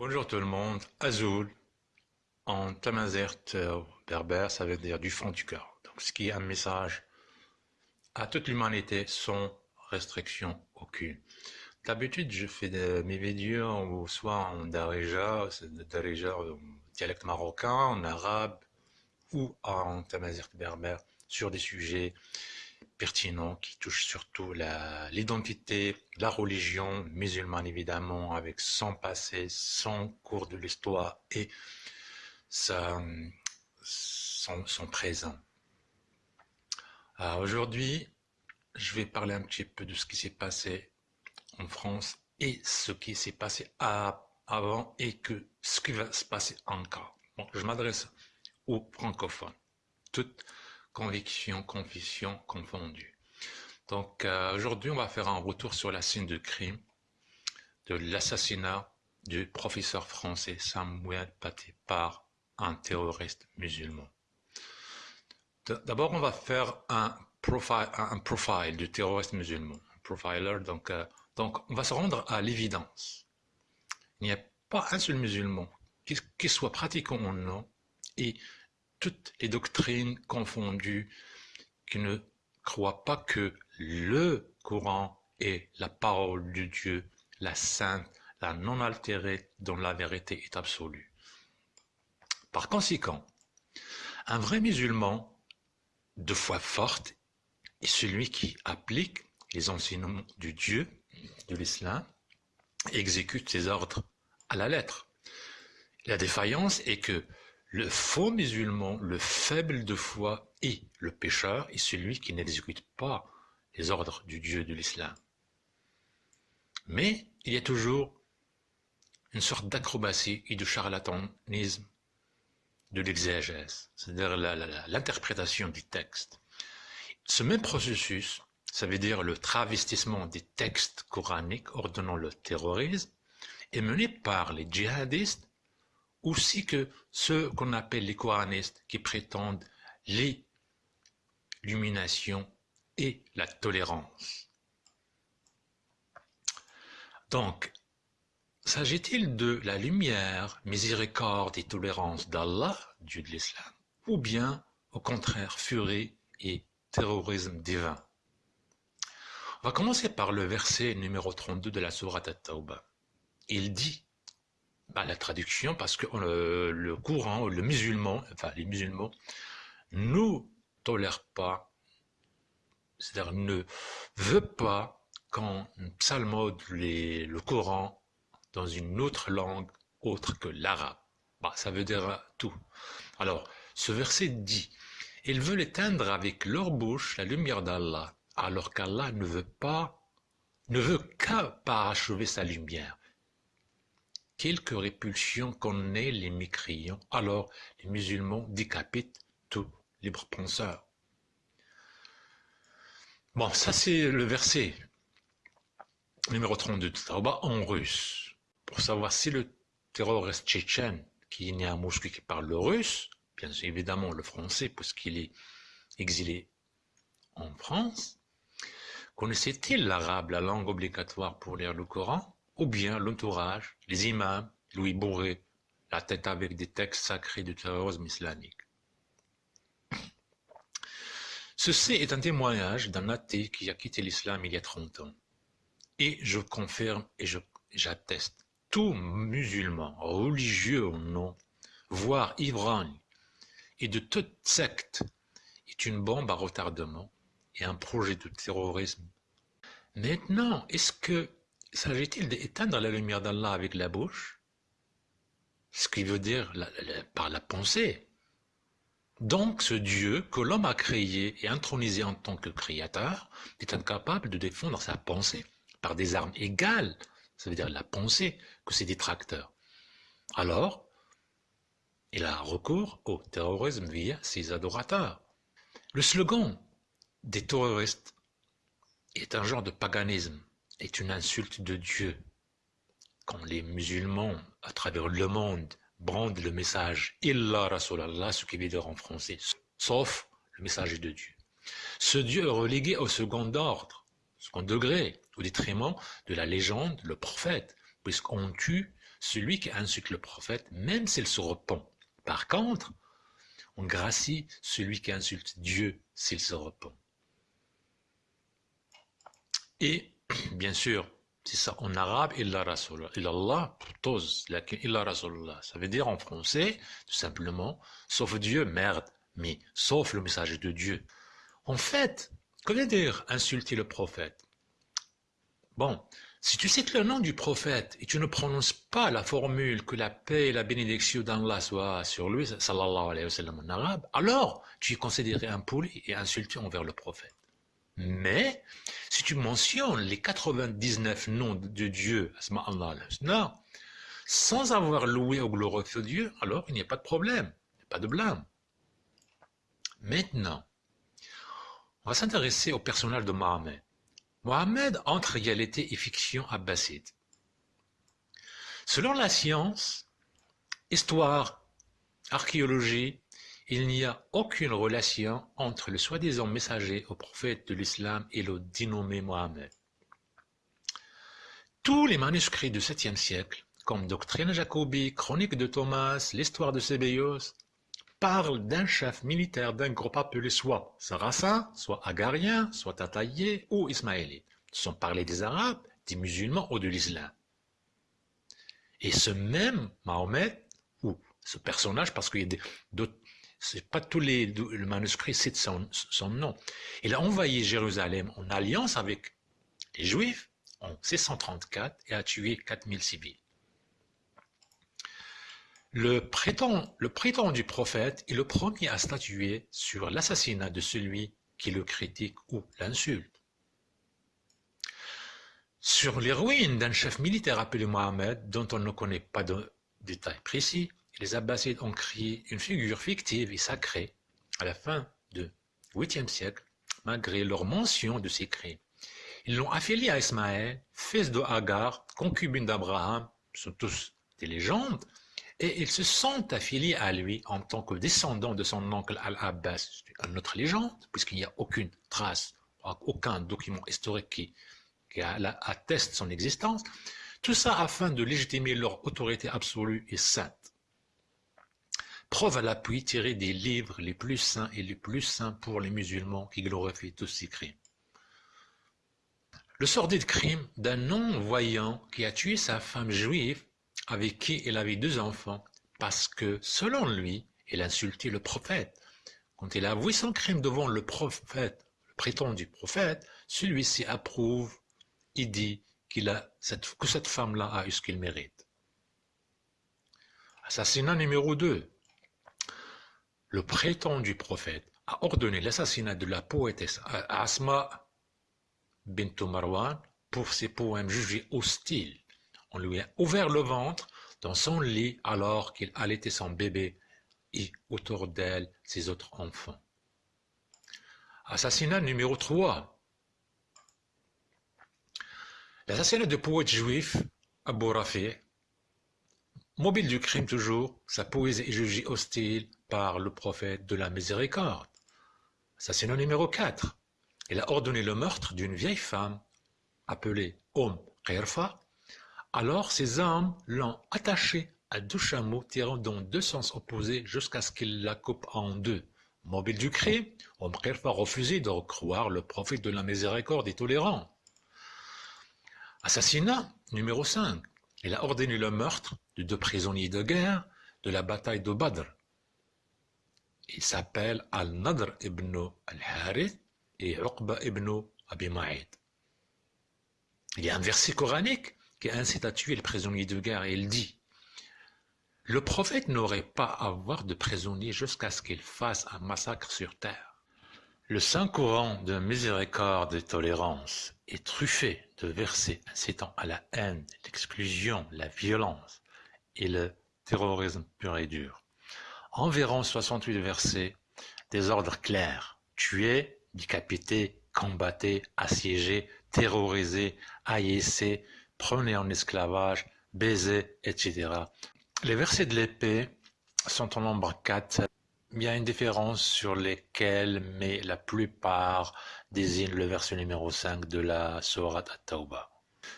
Bonjour tout le monde, Azul, en tamazert euh, berbère, ça veut dire du fond du cœur. Donc, ce qui est un message à toute l'humanité sans restriction aucune. D'habitude, je fais mes vidéos soit en darija, darija dialecte marocain, en arabe ou en tamazert berbère sur des sujets pertinent qui touche surtout l'identité, la, religion musulmane évidemment, avec son passé, son cours de l'histoire et son, présent. Aujourd'hui, je vais parler un petit peu de ce qui s'est passé en France et ce qui s'est passé avant et que ce qui va se passer encore. Je m'adresse aux francophones. Toutes conviction, confession confondue. Donc euh, aujourd'hui, on va faire un retour sur la scène de crime de l'assassinat du professeur français Samuel Paty par un terroriste musulman. D'abord, on va faire un profile, un profile du terroriste musulman, un profiler. Donc, euh, donc, on va se rendre à l'évidence. Il n'y a pas un seul musulman, qu'il soit pratiquant ou non, et toutes les doctrines confondues, qui ne croient pas que le Coran est la parole de Dieu, la sainte, la non altérée, dont la vérité est absolue. Par conséquent, un vrai musulman de foi forte est celui qui applique les enseignements du Dieu, de l'islam, exécute ses ordres à la lettre. La défaillance est que le faux musulman, le faible de foi et le pécheur est celui qui n'exécute pas les ordres du Dieu de l'islam. Mais il y a toujours une sorte d'acrobatie et de charlatanisme de l'exégèse, c'est-à-dire l'interprétation du texte. Ce même processus, ça veut dire le travestissement des textes coraniques ordonnant le terrorisme, est mené par les djihadistes aussi que ceux qu'on appelle les coranistes qui prétendent l'illumination et la tolérance. Donc, s'agit-il de la lumière, miséricorde et tolérance d'Allah, Dieu de l'islam, ou bien, au contraire, furie et terrorisme divin? On va commencer par le verset numéro 32 de la Sourate At-Tawbah. Il dit bah, la traduction parce que euh, le, courant, le musulman, enfin les musulmans, ne tolèrent pas, c'est-à-dire ne veut pas qu'on psalmode le Coran dans une autre langue autre que l'arabe. Bah, ça veut dire tout. Alors, ce verset dit, ils veulent éteindre avec leur bouche la lumière d'Allah, alors qu'Allah ne veut pas, ne veut qu'à parachever sa lumière quelque répulsion qu'on ait les mécréants, alors les musulmans décapitent tous les penseurs. Bon, ça c'est le verset numéro 32 de Tauba en russe. Pour savoir si le terroriste tchétchène, qui est né à Moscou, qui parle le russe, bien évidemment le français, puisqu'il est exilé en France, connaissait-il l'arabe, la langue obligatoire pour lire le Coran? Ou bien l'entourage, les imams, Louis bourré la tête avec des textes sacrés du terrorisme islamique. Ceci est un témoignage d'un athée qui a quitté l'islam il y a 30 ans. Et je confirme et j'atteste, tout musulman, religieux ou non, voire ivrogne, et de toute secte, est une bombe à retardement et un projet de terrorisme. Maintenant, est-ce que S'agit-il d'éteindre la lumière d'Allah avec la bouche? Ce qui veut dire par la pensée. Donc ce Dieu que l'homme a créé et intronisé en tant que créateur est incapable de défendre sa pensée par des armes égales, ça veut dire la pensée, que ses détracteurs. Alors, il a recours au terrorisme via ses adorateurs. Le slogan des terroristes est un genre de paganisme est une insulte de Dieu. Quand les musulmans, à travers le monde, brandent le message « Illa Rasulallah », ce qui veut dire en français « sauf le message de Dieu ». Ce Dieu est relégué au second ordre, second degré, au détriment de la légende, le prophète, puisqu'on tue celui qui insulte le prophète, même s'il se repent. Par contre, on gracie celui qui insulte Dieu s'il se repent. Et, bien sûr, c'est ça en arabe, illa Rasulullah. Illallah, tous, illa Rasulullah. Ça veut dire en français, tout simplement, sauf Dieu, merde, mais sauf le message de Dieu. En fait, que veut dire insulter le prophète? Bon, si tu cites le nom du prophète et tu ne prononces pas la formule que la paix et la bénédiction d'Allah soient sur lui, sallallahu alayhi wa sallam en arabe, alors tu es considéré impoli et insulté envers le prophète. Mais, si tu mentionnes les 99 noms de Dieu, sans avoir loué ou glorifié Dieu, alors il n'y a pas de problème, pas de blâme. Maintenant, on va s'intéresser au personnage de Mohammed. Mohammed entre réalité et fiction abbasside. Selon la science, histoire, archéologie, il n'y a aucune relation entre le soi-disant messager au prophète de l'islam et le dénommé Mohammed. Tous les manuscrits du 7e siècle, comme Doctrine Jacobi, Chronique de Thomas, l'histoire de Sébéos, parlent d'un chef militaire d'un groupe appelé soit sarrasin, soit agarien, soit tataillé ou ismaélite, sans parler des arabes, des musulmans ou de l'islam. Et ce même Mahomet, ou ce personnage, parce qu'il y a d'autres c'est pas tous les le manuscrit cite son, nom. Il a envahi Jérusalem en alliance avec les Juifs en 634 et a tué 4000 civils. Le prétend, le prétendu prophète est le premier à statuer sur l'assassinat de celui qui le critique ou l'insulte. Sur les ruines d'un chef militaire appelé Mohamed, dont on ne connaît pas de détails précis, les Abbassides ont créé une figure fictive et sacrée à la fin du 8e siècle, malgré leur mention de ces crimes. Ils l'ont affilié à Ismaël, fils de Hagar, concubine d'Abraham, sont tous des légendes, et ils se sont affiliés à lui en tant que descendants de son oncle Al-Abbas, une autre légende, puisqu'il n'y a aucune trace, aucun document historique qui, qui atteste son existence, tout ça afin de légitimer leur autorité absolue et sainte. Preuve à l'appui tirée des livres les plus saints et les plus saints pour les musulmans qui glorifient tous ces crimes. Le sordide crime d'un non-voyant qui a tué sa femme juive avec qui il avait deux enfants parce que, selon lui, il insultait le prophète. Quand il a avoué son crime devant le prophète, le prétendu prophète, celui-ci approuve et dit que cette femme-là a eu ce qu'il mérite. Assassinat numéro 2 le prétendu prophète a ordonné l'assassinat de la poétesse Asma bint Marwan pour ses poèmes jugés hostiles. On lui a ouvert le ventre dans son lit alors qu'il allaitait son bébé et autour d'elle ses autres enfants. Assassinat numéro 3. L'assassinat de poète juif Abu Rafi, mobile du crime toujours, sa poésie est jugée hostile par le prophète de la miséricorde. Assassinat numéro 4. Il a ordonné le meurtre d'une vieille femme appelée Om Khairfa. Alors ses hommes l'ont attachée à deux chameaux tirant dans deux sens opposés jusqu'à ce qu'il la coupe en deux. Mobile du crime, Om Khairfa refusait de croire le prophète de la miséricorde et tolérant. Assassinat numéro 5. Il a ordonné le meurtre de deux prisonniers de guerre de la bataille de Badr. Il s'appelle Al-Nadr ibn al-Harith et Uqba ibn Abi Ma'id. Il y a un verset coranique qui incite à tuer les prisonniers de guerre et il dit Le prophète n'aurait pas à avoir de prisonniers jusqu'à ce qu'il fasse un massacre sur terre. Le Saint-Courant de miséricorde et tolérance est truffé de versets incitant à la haine, l'exclusion, la violence et le terrorisme pur et dur environ 68 versets, des ordres clairs, tuer, décapiter, combattre, assiéger, terroriser, haïsser, prenez en esclavage, baiser, etc. Les versets de l'épée sont en nombre 4. Il y a une différence sur lesquels, mais la plupart désignent le verset numéro 5 de la Sourate At-Tawbah.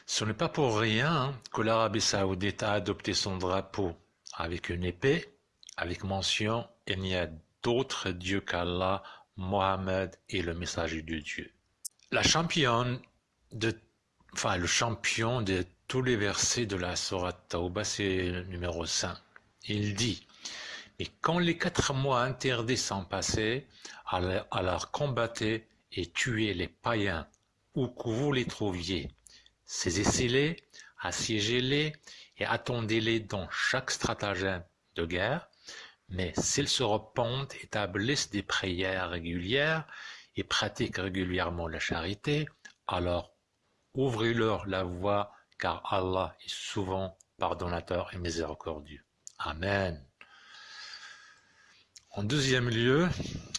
Ce n'est pas pour rien que l'Arabie saoudite a adopté son drapeau avec une épée, avec mention « Il n'y a d'autre Dieu qu'Allah, Mohammed est le messager de Dieu ». La de, le champion de tous les versets de la Sourate Tauba, c'est le numéro 5. Il dit Et quand les quatre mois interdits sont passés, alors combattez et tuez les païens, où que vous les trouviez. Saisissez-les, assiégez-les et attendez-les dans chaque stratagème de guerre, mais s'ils se repentent, établissent des prières régulières et pratiquent régulièrement la charité, alors ouvrez-leur la voie, car Allah est souvent pardonnateur et miséricordieux. Amen. En deuxième lieu,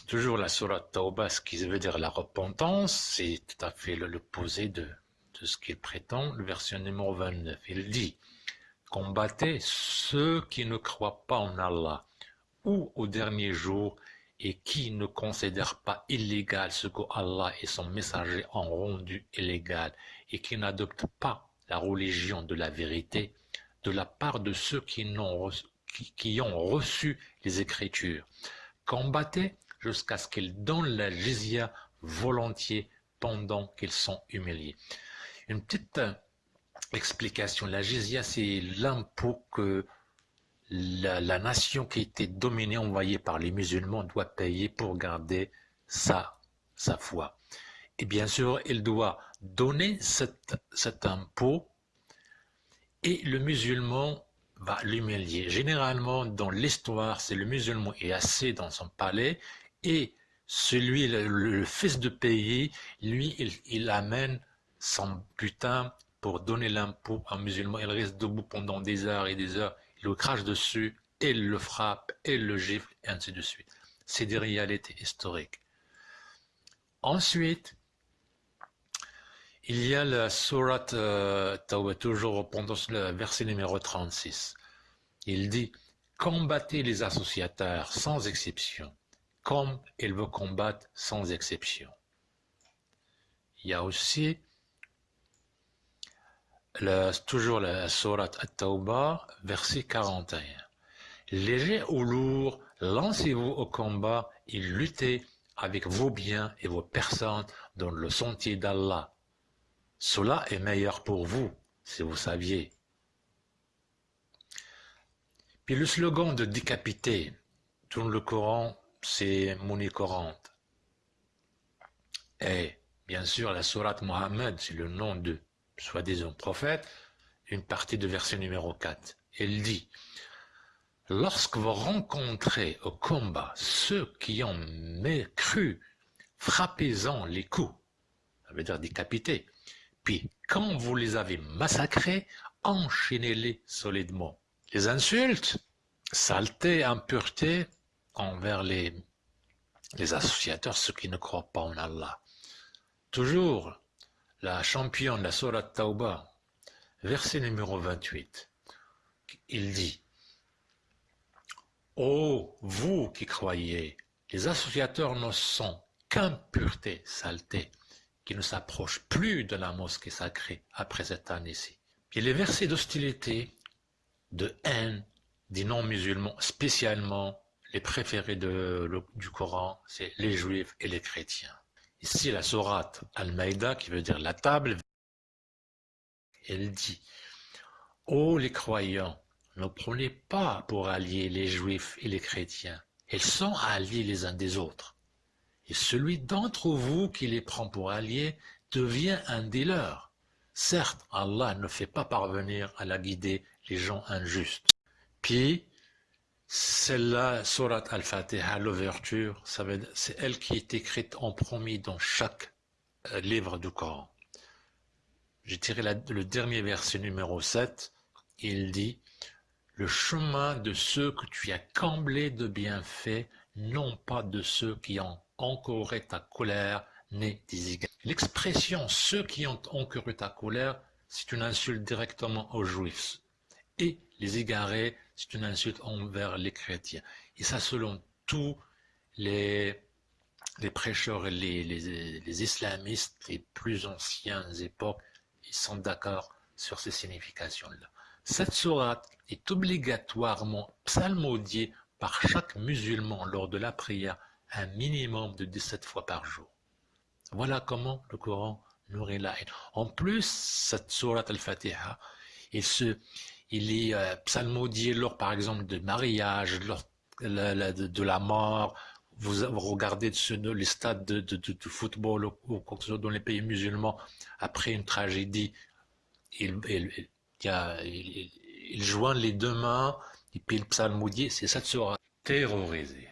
toujours la sourate Tauba, ce qui veut dire la repentance, c'est tout à fait l'opposé de, de ce qu'il prétend. Le verset numéro 29, il dit Combattez ceux qui ne croient pas en Allah ou au dernier jour et qui ne considèrent pas illégal ce que Allah et son messager ont rendu illégal et qui n'adoptent pas la religion de la vérité de la part de ceux qui, ont reçu, qui, ont reçu les Écritures. Combattez jusqu'à ce qu'ils donnent la jizya volontiers pendant qu'ils sont humiliés. Une petite euh, explication, la jizya c'est l'impôt que la, nation qui était dominée, envoyée par les musulmans, doit payer pour garder sa, sa foi. Et bien sûr, il doit donner cet, cet impôt et le musulman va l'humilier. Généralement, dans l'histoire, c'est le musulman est assis dans son palais et celui, le, fils de pays, lui, il, il, amène son butin pour donner l'impôt à un musulman. Il reste debout pendant des heures et des heures le crache dessus, et le frappe, et le gifle, et ainsi de suite. C'est des réalités historiques. Ensuite, il y a la sourate euh, toujours pendant le verset numéro 36. Il dit Combattez les associateurs sans exception, comme ils vous combattent sans exception. Il y a aussi toujours la sourate At-Tawbah, verset 41. Léger ou lourd, lancez-vous au combat et luttez avec vos biens et vos personnes dans le sentier d'Allah. Cela est meilleur pour vous, si vous saviez. Puis le slogan de décapiter, dans le Coran, c'est monnaie courante. Et bien sûr, la sourate Mohammed, c'est le nom de soi-disant prophète, une partie de verset numéro 4. Elle dit Lorsque vous rencontrez au combat ceux qui ont cru, frappez-en les coups, ça veut dire décapiter. Puis, quand vous les avez massacrés, enchaînez-les solidement. Les insultes, saleté, impureté envers les, les associateurs, ceux qui ne croient pas en Allah. Toujours la championne, la Sorat Tauba, verset numéro 28, il dit Ô vous qui croyez, les associateurs ne sont qu'impureté, saleté, qui ne s'approchent plus de la mosquée sacrée après cette année-ci. Et les versets d'hostilité, de haine des non-musulmans, spécialement les préférés du Coran, c'est les juifs et les chrétiens. Ici, la sourate Al-Maïda, qui veut dire la table, elle dit Ô les croyants, ne prenez pas pour alliés les juifs et les chrétiens. Ils sont alliés les uns des autres. Et celui d'entre vous qui les prend pour alliés devient un des. Certes, Allah ne fait pas parvenir à la guider les gens injustes. Puis, celle-là, Surat al-Fatiha, l'ouverture, c'est elle qui est écrite en premier dans chaque euh, livre du Coran. J'ai tiré le dernier verset numéro 7, il dit « Le chemin de ceux que tu as comblés de bienfaits, non pas de ceux qui ont encouré ta colère, n'est des L'expression « ceux qui ont encouru ta colère », c'est une insulte directement aux Juifs. Et les égarés, c'est une insulte envers les chrétiens. Et ça, selon tous les, les prêcheurs les, les, islamistes des plus anciennes époques, ils sont d'accord sur ces significations-là. Cette sourate est obligatoirement psalmodiée par chaque musulman lors de la prière un minimum de 17 fois par jour. Voilà comment le Coran nourrit la haine. En plus, cette sourate al-Fatiha, il, se, il est euh, psalmodié lors, par exemple, de mariage, lors de, la mort. Vous, regardez les stades de, football ou, dans les pays musulmans, après une tragédie, il, joint les deux mains, et puis le psalmodier, c'est cette sourate. Terrorisé.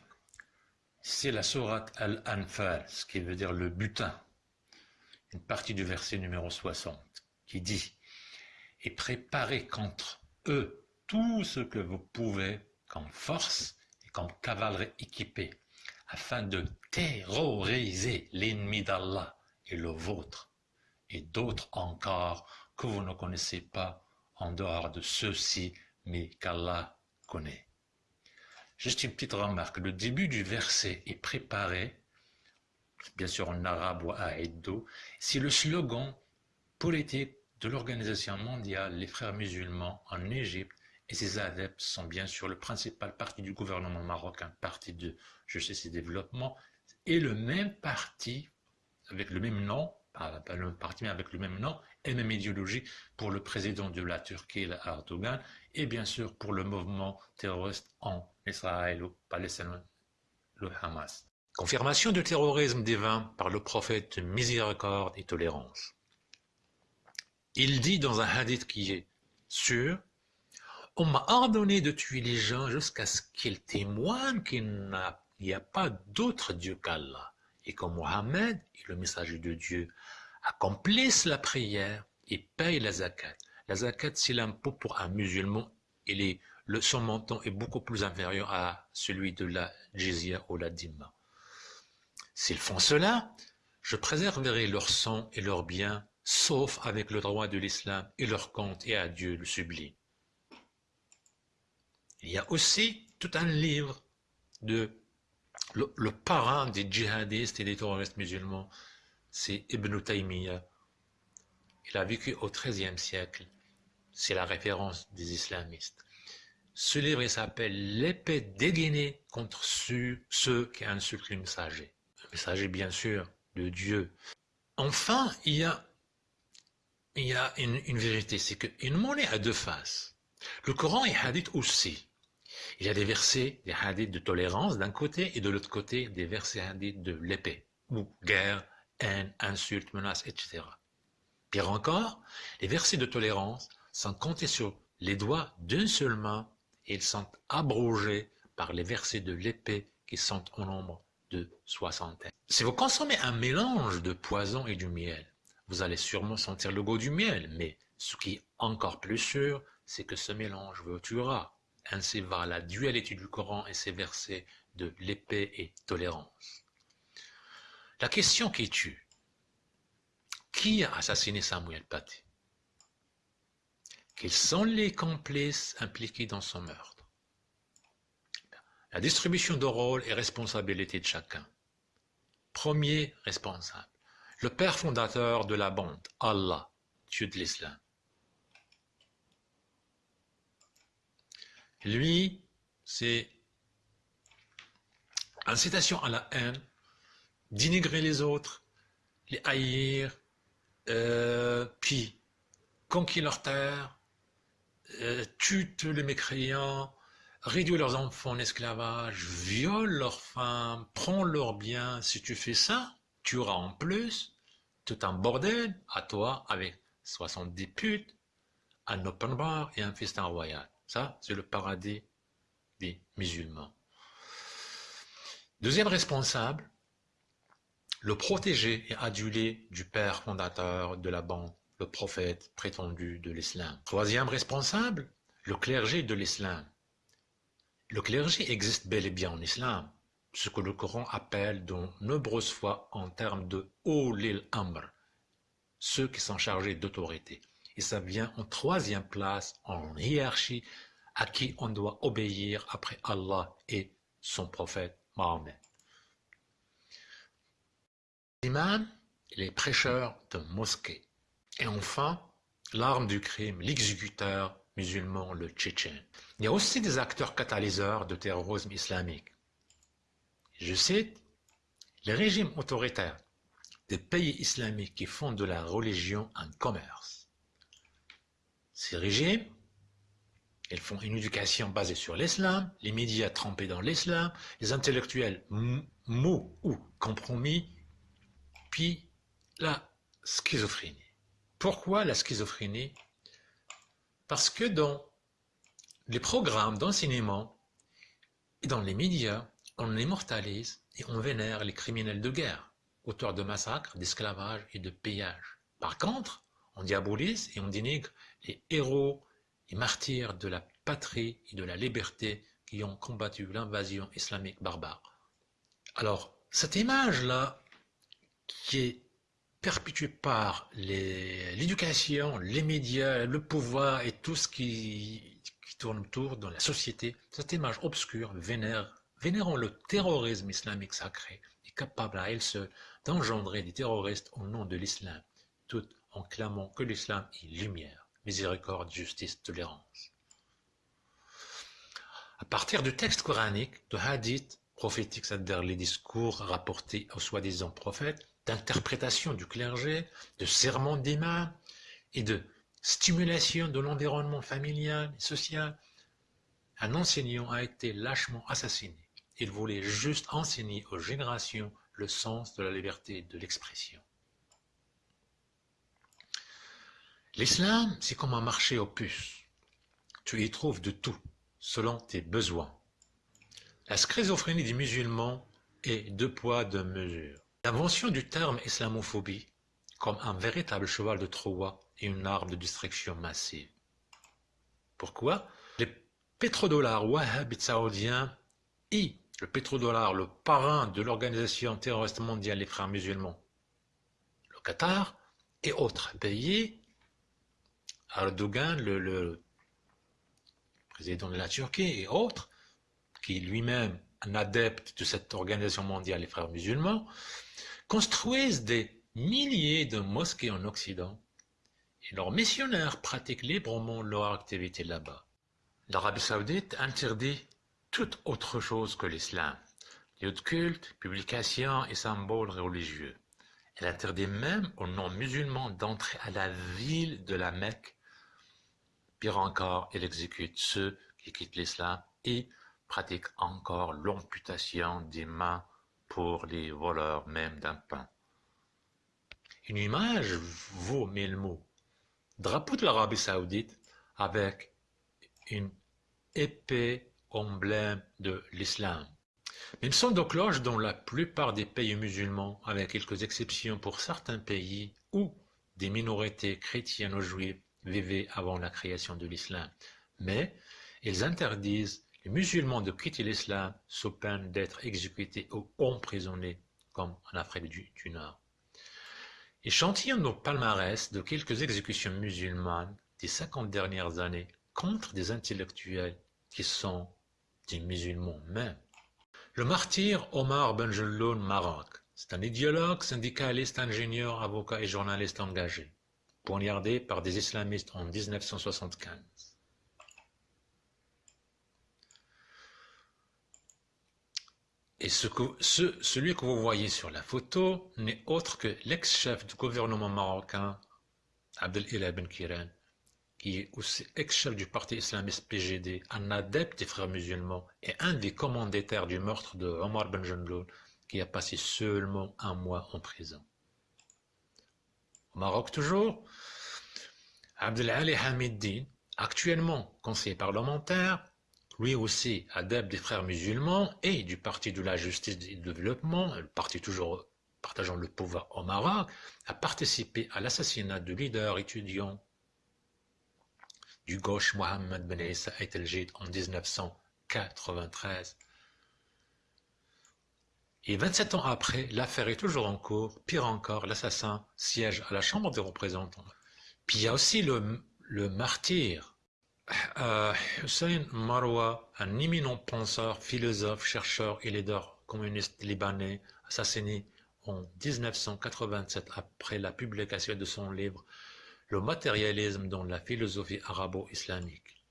C'est la sourate Al-Anfal, ce qui veut dire le butin. Une partie du verset numéro 60, qui dit Et préparez contre eux tout ce que vous pouvez comme force et comme cavalerie équipée, afin de terroriser l'ennemi d'Allah et le vôtre, et d'autres encore que vous ne connaissez pas en dehors de ceux-ci, mais qu'Allah connaît. Juste une petite remarque, le début du verset est préparé, bien sûr en arabe ou aïddo, c'est le slogan politique de l'Organisation mondiale Les Frères musulmans en Égypte et ses adeptes sont bien sûr le principal parti du gouvernement marocain, parti de Je sais ses développements, et le même parti avec le même nom pas, le parti, mais avec le même nom et même idéologie pour le président de la Turquie, Erdogan, et bien sûr pour le mouvement terroriste en Israël ou Palestine, le Hamas. Confirmation du terrorisme divin par le prophète miséricorde et tolérance. Il dit dans un hadith qui est sûr, on m'a ordonné de tuer les gens jusqu'à ce qu'ils témoignent qu'il n'y a pas d'autre Dieu qu'Allah et que Mohammed et le messager de Dieu accomplissent la prière et payent la zakat. La zakat, c'est l'impôt pour un musulman et le, son montant est beaucoup plus inférieur à celui de la jizya ou la dîme. S'ils font cela, je préserverai leur sang et leurs biens, sauf avec le droit de l'islam et leur compte et à Dieu le sublime. Il y a aussi tout un livre de le, parrain des djihadistes et des terroristes musulmans, c'est Ibn Taymiyyah. Il a vécu au XIIIe siècle. C'est la référence des islamistes. Ce livre s'appelle L'épée dégainée contre ceux, qui insultent le messager. Le messager, bien sûr, de Dieu. Enfin, il y a, il y a une, vérité, c'est qu'une monnaie a deux faces. Le Coran et Hadith aussi. Il y a des versets, des hadiths de tolérance d'un côté et de l'autre côté des versets hadiths de l'épée, ou guerre, haine, insulte, menace, etc. Pire encore, les versets de tolérance sont comptés sur les doigts d'une seule main et ils sont abrogés par les versets de l'épée qui sont au nombre de soixantaine. Si vous consommez un mélange de poison et du miel, vous allez sûrement sentir le goût du miel, mais ce qui est encore plus sûr, c'est que ce mélange vous tuera. Ainsi va la dualité du Coran et ses versets de l'épée et tolérance. La question qui tue, qui a assassiné Samuel Paty? Quels sont les complices impliqués dans son meurtre? La distribution de rôle et responsabilité de chacun. Premier responsable, le père fondateur de la bande, Allah, Dieu de l'islam. Lui, c'est incitation à la haine, dénigrer les autres, les haïr, euh, puis conquérir leur terre, euh, tuer les mécréants, réduire leurs enfants en esclavage, viole leurs femmes, prend leurs biens. Si tu fais ça, tu auras en plus tout un bordel à toi avec 70 putes, un open bar et un festin royal. Ça, c'est le paradis des musulmans. Deuxième responsable, le protégé et adulé du père fondateur de la bande, le prophète prétendu de l'islam. Troisième responsable, le clergé de l'islam. Le clergé existe bel et bien en islam, ce que le Coran appelle de nombreuses fois en termes de Olil Amr, ceux qui sont chargés d'autorité et ça vient en troisième place en hiérarchie à qui on doit obéir après Allah et son prophète Mahomet. Imam, les prêcheurs de mosquée. Et enfin, l'arme du crime, l'exécuteur musulman, le tchétchène. Il y a aussi des acteurs catalyseurs de terrorisme islamique. Je cite, les régimes autoritaires des pays islamiques qui font de la religion un commerce. Ces régimes, ils font une éducation basée sur l'islam, les médias trempés dans l'islam, les intellectuels mous ou compromis, puis la schizophrénie. Pourquoi la schizophrénie? Parce que dans les programmes d'enseignement et dans les médias, on immortalise et on vénère les criminels de guerre, auteurs de massacres, d'esclavage et de pillage. Par contre, on diabolise et on dénigre les héros et martyrs de la patrie et de la liberté qui ont combattu l'invasion islamique barbare. Alors, cette image-là, qui est perpétuée par l'éducation, les, médias, le pouvoir et tout ce qui, qui tourne autour dans la société, cette image obscure vénère vénérant le terrorisme islamique sacré, est capable à elle seule d'engendrer des terroristes au nom de l'islam, tout en clamant que l'islam est lumière, miséricorde, justice, tolérance. À partir du texte coranique, de hadiths prophétiques, c'est-à-dire les discours rapportés aux soi-disant prophètes, d'interprétation du clergé, de sermons d'imam et de stimulation de l'environnement familial et social, un enseignant a été lâchement assassiné. Il voulait juste enseigner aux générations le sens de la liberté de l'expression. L'islam, c'est comme un marché aux puces. Tu y trouves de tout, selon tes besoins. La schizophrénie des musulmans est deux poids, deux mesures. L'invention du terme islamophobie comme un véritable cheval de Troie et une arme de destruction massive. Pourquoi? Les pétrodollars wahhabites saoudiens et le pétrodollar, le parrain de l'organisation terroriste mondiale des frères musulmans, le Qatar et autres pays, Erdogan, le, président de la Turquie et autres, qui lui-même un adepte de cette organisation mondiale des frères musulmans, construisent des milliers de mosquées en Occident et leurs missionnaires pratiquent librement leur activité là-bas. L'Arabie saoudite interdit toute autre chose que l'islam, lieux de culte, publications et symboles religieux. Elle interdit même aux non-musulmans d'entrer à la ville de la Mecque. Pire encore, elle exécute ceux qui quittent l'islam et pratique encore l'amputation des mains pour les voleurs même d'un pain. Une image vaut mille mots. Drapeau de l'Arabie saoudite avec une épée emblème de l'islam. Même son de cloche dans la plupart des pays musulmans, avec quelques exceptions pour certains pays où des minorités chrétiennes ou juives vivaient avant la création de l'islam. Mais ils interdisent les musulmans de quitter l'islam sous peine d'être exécutés ou emprisonnés, comme en Afrique du, Nord. Échantillons nos palmarès de quelques exécutions musulmanes des cinquante dernières années contre des intellectuels qui sont des musulmans même. Le martyr Omar Benjelloun Maroc, c'est un idéologue, syndicaliste, ingénieur, avocat et journaliste engagé, poignardé par des islamistes en 1975. Et celui que vous voyez sur la photo n'est autre que l'ex-chef du gouvernement marocain, Abdel Ben Kiran, qui est aussi ex-chef du parti islamiste PGD, un adepte des frères musulmans et un des commanditaires du meurtre de Omar Ben qui a passé seulement un mois en prison. Au Maroc toujours, Abdelali Hamiddin, actuellement conseiller parlementaire, lui aussi adepte des frères musulmans et du Parti de la justice et du développement, le parti toujours partageant le pouvoir au Maroc, a participé à l'assassinat du leader étudiant du gauche Mohamed Ben Issa El en 1993. Et 27 ans après, l'affaire est toujours en cours. Pire encore, l'assassin siège à la Chambre des représentants. Puis il y a aussi le, le martyr, euh, Hussein Marwa, un éminent penseur, philosophe, chercheur et leader communiste libanais, assassiné en 1987 après la publication de son livre le matérialisme dans la philosophie arabo-islamique.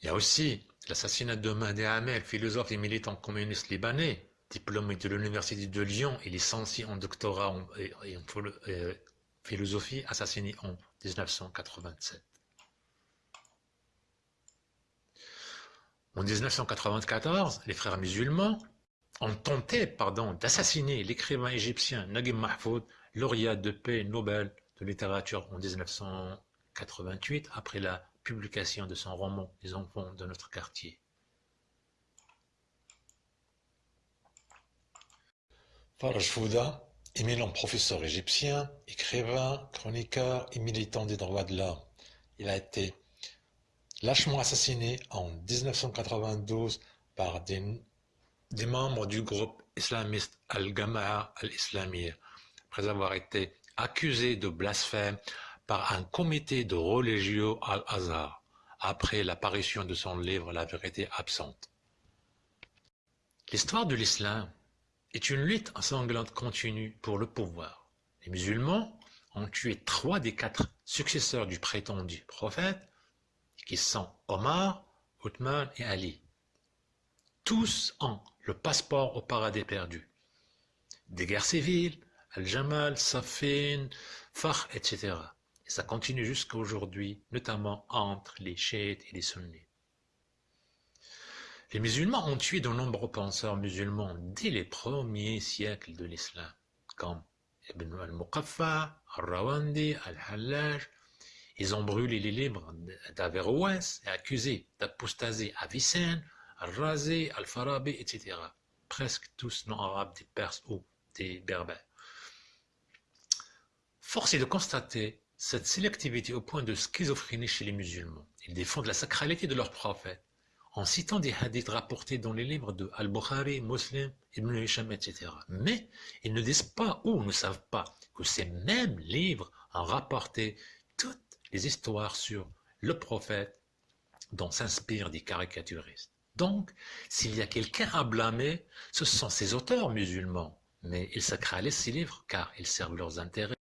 Il y a aussi l'assassinat de Mahdi Amel, philosophe et militant communiste libanais, diplômé de l'Université de Lyon et licencié en doctorat en, en philosophie, assassiné en 1987. En 1994, les frères musulmans ont tenté pardon, d'assassiner l'écrivain égyptien Naguib Mahfoud, lauréat de paix Nobel de littérature en 1988 après la publication de son roman Les enfants de notre quartier. Faraj Fouda, éminent professeur égyptien, écrivain, chroniqueur et militant des droits de l'homme. Il a été lâchement assassiné en 1992 par des des membres du groupe islamiste Al-Gama'a al-Islamiyya, après avoir été accusés de blasphème par un comité de religieux Al-Azhar, après l'apparition de son livre La vérité absente. L'histoire de l'islam est une lutte sanglante continue pour le pouvoir. Les musulmans ont tué trois des quatre successeurs du prétendu prophète, qui sont Omar, Othman et Ali. Tous ont le passeport au paradis perdu. Des guerres civiles, Al-Jamal, Safin, Fakh, etc. Et ça continue jusqu'à aujourd'hui, notamment entre les chiites et les sunnites. Les musulmans ont tué de nombreux penseurs musulmans dès les premiers siècles de l'islam, comme Ibn al-Muqaffa, al-Rawandi, al-Hallaj. Ils ont brûlé les livres d'Averroès et accusé d'apostasie Avicenne, Al-Razi, Al-Farabi, etc. Presque tous non-arabes, des Perses ou des Berbères. Force est de constater cette sélectivité au point de schizophrénie chez les musulmans. Ils défendent la sacralité de leur prophète en citant des hadiths rapportés dans les livres de Al-Bukhari, Muslim, Ibn Hisham, etc. Mais ils ne disent pas ou ne savent pas que ces mêmes livres ont rapporté toutes les histoires sur le prophète dont s'inspirent des caricaturistes. Donc, s'il y a quelqu'un à blâmer, ce sont ces auteurs musulmans. Mais ils sacralisent ces livres car ils servent leurs intérêts.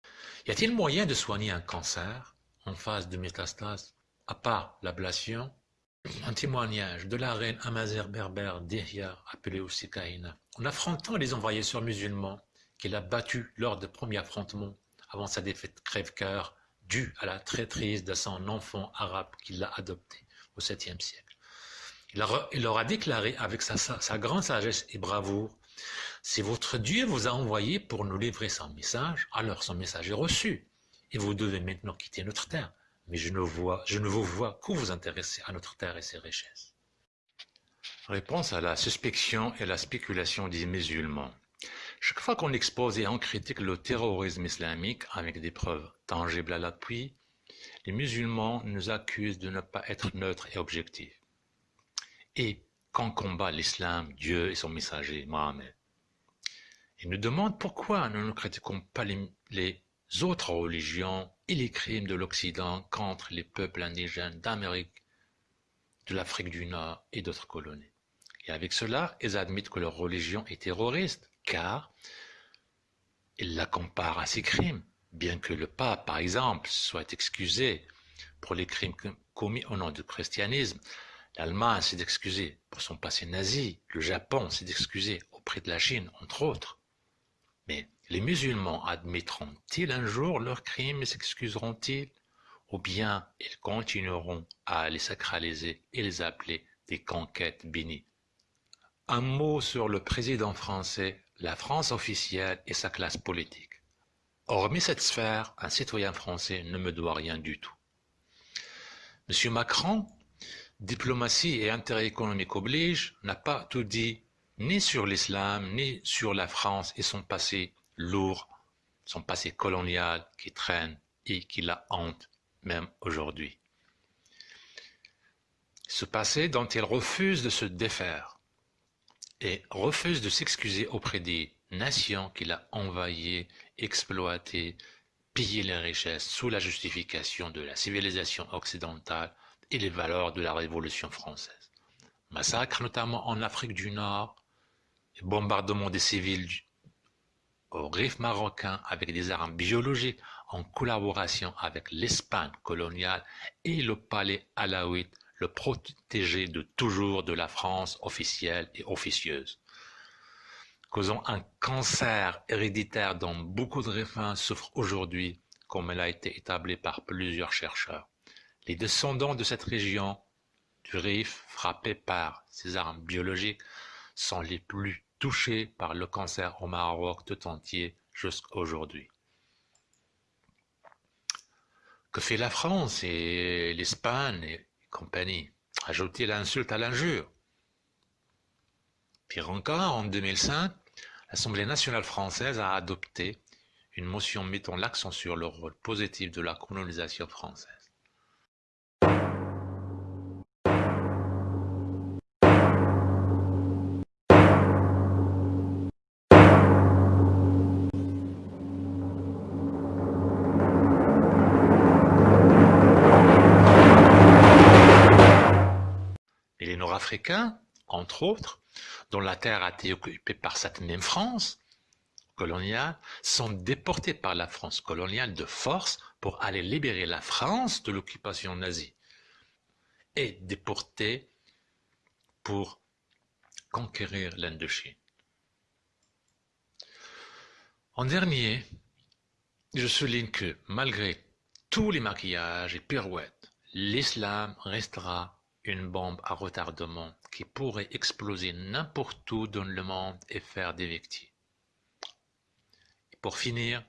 Y a-t-il moyen de soigner un cancer en phase de métastase, à part l'ablation? Un témoignage de la reine Amazir berbère d'Ihya, appelée aussi Kahina, en affrontant les envahisseurs musulmans qu'il a battus lors de premiers affrontements avant sa défaite crève-cœur due à la traîtrise de son enfant arabe qu'il a adopté au 7e siècle. Il leur a déclaré avec sa, grande sagesse et bravoure, si votre Dieu vous a envoyé pour nous livrer son message, alors son message est reçu, et vous devez maintenant quitter notre terre. Mais je ne, vous vois que vous intéresser à notre terre et ses richesses. Réponse à la suspicion et la spéculation des musulmans. Chaque fois qu'on expose et on critique le terrorisme islamique avec des preuves tangibles à l'appui, les musulmans nous accusent de ne pas être neutres et objectifs et quand combat l'islam, Dieu et son messager, Mohammed. Il nous demande pourquoi nous ne critiquons pas les, autres religions et les crimes de l'Occident contre les peuples indigènes d'Amérique, de l'Afrique du Nord et d'autres colonies. Et avec cela, ils admettent que leur religion est terroriste, car ils la comparent à ces crimes, bien que le pape, par exemple, soit excusé pour les crimes commis au nom du christianisme, L'Allemagne s'est excusée pour son passé nazi, le Japon s'est excusé auprès de la Chine, entre autres. Mais les musulmans admettront-ils un jour leurs crimes et s'excuseront-ils? Ou bien ils continueront à les sacraliser et les appeler des conquêtes bénies? Un mot sur le président français, la France officielle et sa classe politique. Hormis cette sphère, un citoyen français ne me doit rien du tout. Monsieur Macron Diplomatie et intérêt économique oblige n'a pas tout dit ni sur l'islam, ni sur la France et son passé lourd, son passé colonial qui traîne et qui la hante même aujourd'hui. Ce passé dont il refuse de se défaire et refuse de s'excuser auprès des nations qu'il a envahies, exploitées, pillées les richesses sous la justification de la civilisation occidentale et les valeurs de la Révolution française. Massacres notamment en Afrique du Nord, bombardement des civils au Rif marocain avec des armes biologiques en collaboration avec l'Espagne coloniale et le palais alaouite, le protégé de toujours de la France officielle et officieuse. Causant un cancer héréditaire dont beaucoup de Rifins souffrent aujourd'hui, comme elle a été établi par plusieurs chercheurs. Les descendants de cette région du Rif, frappés par ces armes biologiques, sont les plus touchés par le cancer au Maroc tout entier jusqu'à aujourd'hui. Que fait la France et l'Espagne et compagnie? Ajouter l'insulte à l'injure. Pire encore, en 2005, l'Assemblée nationale française a adopté une motion mettant l'accent sur le rôle positif de la colonisation française. Africains, entre autres, dont la terre a été occupée par cette même France coloniale, sont déportés par la France coloniale de force pour aller libérer la France de l'occupation nazie et déportés pour conquérir l'Indochine. En dernier, je souligne que malgré tous les maquillages et pirouettes, l'islam restera une bombe à retardement qui pourrait exploser n'importe où dans le monde et faire des victimes. pour finir,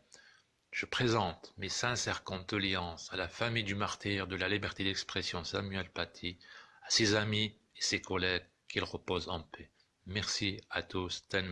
je présente mes sincères condoléances à la famille du martyr de la liberté d'expression Samuel Paty, à ses amis et ses collègues, qu'il repose en paix. Merci à tous, Ten